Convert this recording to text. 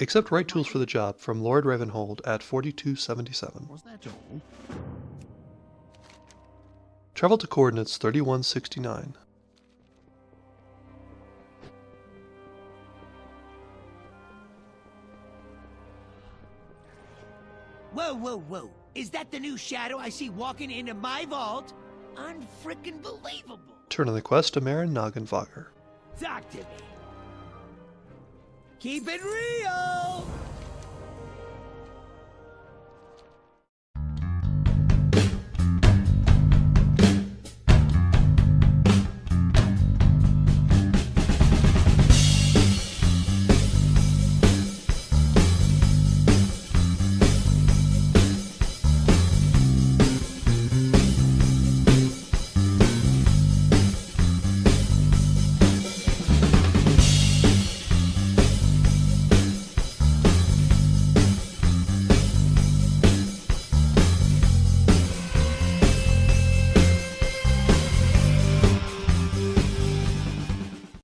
Accept right tools for the job from Lord Ravenholdt at 4277. Was that all? Travel to coordinates 3169. Whoa, whoa, whoa. Is that the new shadow I see walking into my vault? Unfrickin' believable. Turn on the quest to Marin Noggenfogger. Talk to me. Keep it real!